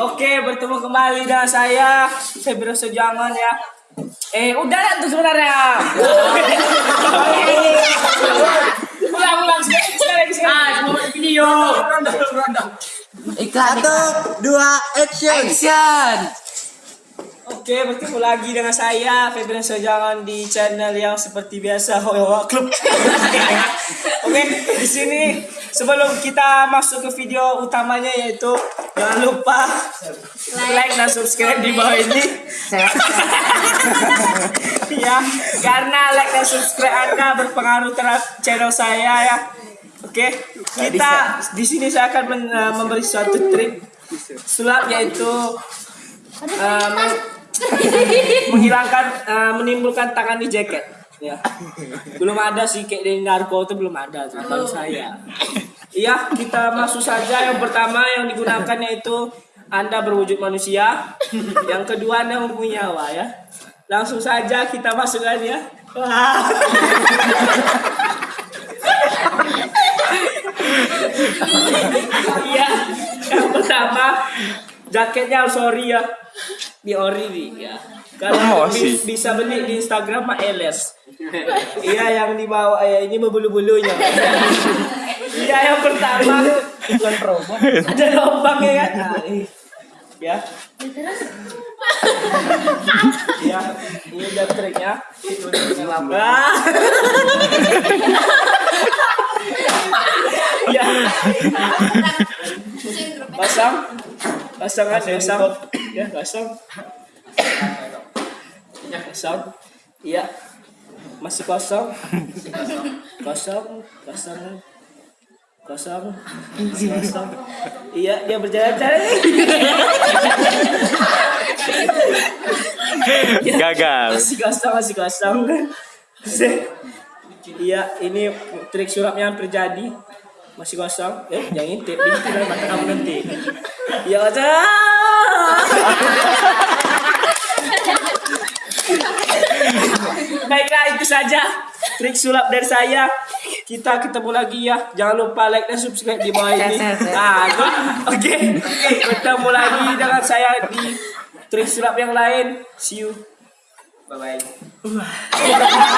Oke, bertemu kembali dengan saya Febro Sejangan ya. Eh, udah tuh sebenarnya. ulang ulang sekali sekali sekali. Ah, mau video. Satu, dua, action. Action. Oke, bertemu lagi dengan saya Febro Sejangan di channel yang seperti biasa Hoyo Club. Oke, di sini sebelum kita masuk ke video utamanya yaitu jangan lupa like dan subscribe di bawah ini. ya, karena like dan subscribe Anda berpengaruh terhadap channel saya ya. Oke, kita di sini saya akan men- eh, memberi suatu trik sulap yaitu meng- menghilangkan eh, menimbulkan tangan di jaket. Ya. Belum ada sih kayak di narko itu belum ada tuh baru saya. Iya, kita masuk saja yang pertama yang digunakan yaitu Anda berwujud manusia. Yang kedua Anda mempunyai nyawa ya. Langsung saja kita masukkan ya. Wah. Iya, yang pertama jaketnya harus ori ya. Di ori ya. Kalau bi- bisa beli di Instagram Pak Eles. Iya yang di bawah ya ini berbulu-bulunya. Iya yang pertama bukan promo. Ada lubangnya kan. Nah, ini. Ya. Ya, ini udah triknya. Ah. Ya. Pasang. Pasang kan pasang. Ya, pasang. Ya, pasang. Iya. Masih kosong. Kosong, kosong. Kosong. Masih kosong. Iya, dia berjalan-jalan. Ya, Gagal. Masih kosong, masih kosong. Iya, ini trik sulapnya hampir jadi. Masih kosong. Eh, yang intip, intip mata kamu nanti. Ya aja. Baiklah itu saja trik sulap dari saya. Kita ketemu lagi ya. Jangan lupa like dan subscribe di bawah ini. Nah, oke. Oke, ketemu lagi dengan saya di trik sulap yang lain. See you. Bye bye.